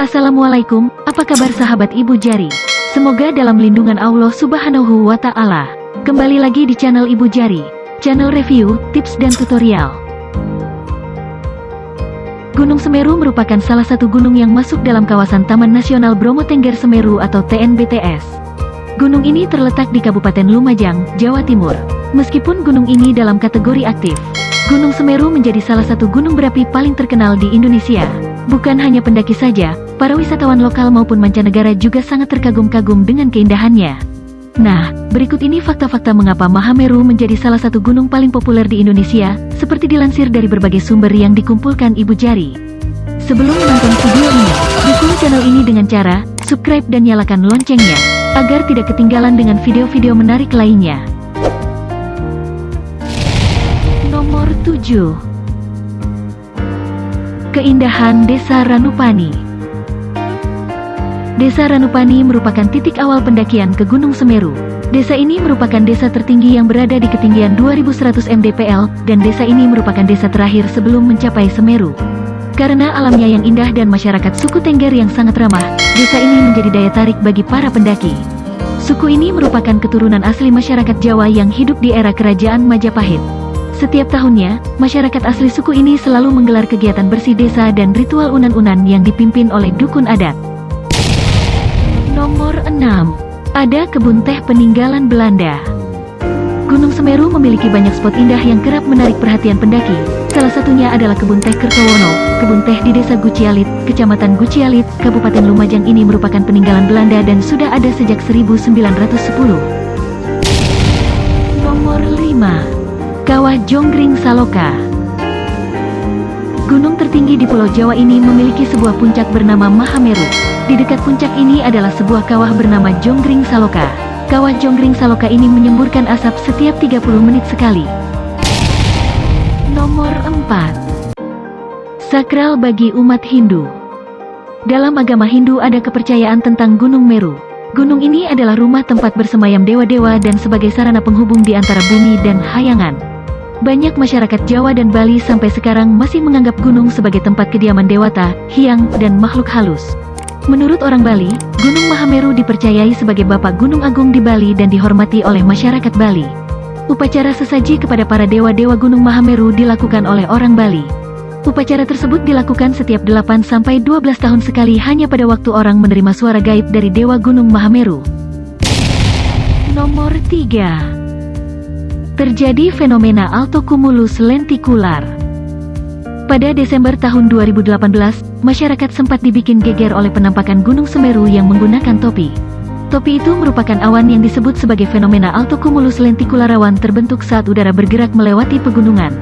Assalamualaikum, apa kabar sahabat Ibu Jari? Semoga dalam lindungan Allah Subhanahu wa Ta'ala. Kembali lagi di channel Ibu Jari, channel review, tips, dan tutorial. Gunung Semeru merupakan salah satu gunung yang masuk dalam kawasan Taman Nasional Bromo Tengger Semeru atau TNBTS. Gunung ini terletak di Kabupaten Lumajang, Jawa Timur. Meskipun gunung ini dalam kategori aktif, Gunung Semeru menjadi salah satu gunung berapi paling terkenal di Indonesia. Bukan hanya pendaki saja, para wisatawan lokal maupun mancanegara juga sangat terkagum-kagum dengan keindahannya. Nah, berikut ini fakta-fakta mengapa Mahameru menjadi salah satu gunung paling populer di Indonesia, seperti dilansir dari berbagai sumber yang dikumpulkan Ibu Jari. Sebelum menonton video ini, dukung channel ini dengan cara subscribe dan nyalakan loncengnya, agar tidak ketinggalan dengan video-video menarik lainnya. 7 Keindahan Desa Ranupani Desa Ranupani merupakan titik awal pendakian ke Gunung Semeru. Desa ini merupakan desa tertinggi yang berada di ketinggian 2100 mdpl, dan desa ini merupakan desa terakhir sebelum mencapai Semeru. Karena alamnya yang indah dan masyarakat suku Tengger yang sangat ramah, desa ini menjadi daya tarik bagi para pendaki. Suku ini merupakan keturunan asli masyarakat Jawa yang hidup di era kerajaan Majapahit. Setiap tahunnya, masyarakat asli suku ini selalu menggelar kegiatan bersih desa dan ritual unan-unan yang dipimpin oleh dukun adat. Nomor 6. Ada kebun teh peninggalan Belanda. Gunung Semeru memiliki banyak spot indah yang kerap menarik perhatian pendaki. Salah satunya adalah kebun teh Kertowono. Kebun teh di desa Gucialit, kecamatan Gucialit, Kabupaten Lumajang ini merupakan peninggalan Belanda dan sudah ada sejak 1910. Nomor 5. Kawah Jonggring Saloka Gunung tertinggi di Pulau Jawa ini memiliki sebuah puncak bernama Mahameru. Di dekat puncak ini adalah sebuah kawah bernama Jonggring Saloka. Kawah Jonggring Saloka ini menyemburkan asap setiap 30 menit sekali. Nomor 4 Sakral bagi umat Hindu Dalam agama Hindu ada kepercayaan tentang Gunung Meru. Gunung ini adalah rumah tempat bersemayam dewa-dewa dan sebagai sarana penghubung di antara bumi dan hayangan. Banyak masyarakat Jawa dan Bali sampai sekarang masih menganggap gunung sebagai tempat kediaman dewata, hiang, dan makhluk halus. Menurut orang Bali, Gunung Mahameru dipercayai sebagai Bapak Gunung Agung di Bali dan dihormati oleh masyarakat Bali. Upacara sesaji kepada para dewa-dewa Gunung Mahameru dilakukan oleh orang Bali. Upacara tersebut dilakukan setiap 8-12 tahun sekali hanya pada waktu orang menerima suara gaib dari Dewa Gunung Mahameru. Nomor 3 terjadi fenomena altocumulus lentikular. Pada Desember tahun 2018, masyarakat sempat dibikin geger oleh penampakan Gunung Semeru yang menggunakan topi. Topi itu merupakan awan yang disebut sebagai fenomena altocumulus lentikular awan terbentuk saat udara bergerak melewati pegunungan.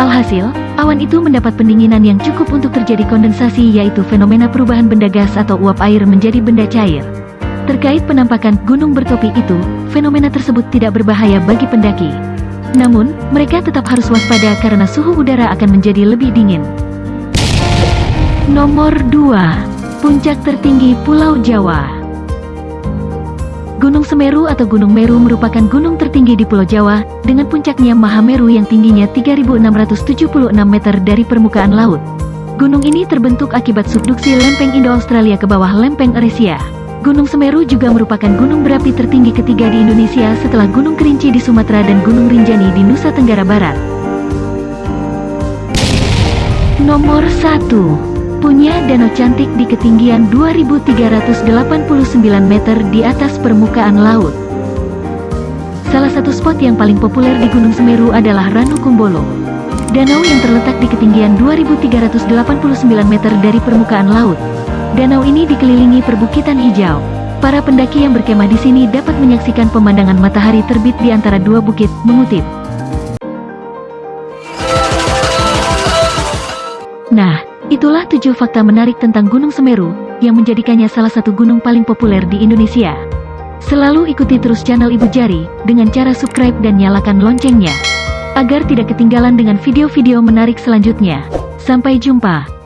Alhasil, awan itu mendapat pendinginan yang cukup untuk terjadi kondensasi yaitu fenomena perubahan benda gas atau uap air menjadi benda cair. Terkait penampakan gunung bertopi itu, fenomena tersebut tidak berbahaya bagi pendaki. Namun, mereka tetap harus waspada karena suhu udara akan menjadi lebih dingin. Nomor 2. Puncak tertinggi Pulau Jawa Gunung Semeru atau Gunung Meru merupakan gunung tertinggi di Pulau Jawa, dengan puncaknya Mahameru yang tingginya 3.676 meter dari permukaan laut. Gunung ini terbentuk akibat subduksi lempeng Indo-Australia ke bawah lempeng Eurasia. Gunung Semeru juga merupakan gunung berapi tertinggi ketiga di Indonesia setelah Gunung Kerinci di Sumatera dan Gunung Rinjani di Nusa Tenggara Barat. Nomor 1 Punya danau cantik di ketinggian 2389 meter di atas permukaan laut. Salah satu spot yang paling populer di Gunung Semeru adalah Ranu Kumbolo. Danau yang terletak di ketinggian 2389 meter dari permukaan laut. Danau ini dikelilingi perbukitan hijau. Para pendaki yang berkemah di sini dapat menyaksikan pemandangan matahari terbit di antara dua bukit, mengutip. Nah, itulah tujuh fakta menarik tentang Gunung Semeru, yang menjadikannya salah satu gunung paling populer di Indonesia. Selalu ikuti terus channel Ibu Jari, dengan cara subscribe dan nyalakan loncengnya, agar tidak ketinggalan dengan video-video menarik selanjutnya. Sampai jumpa.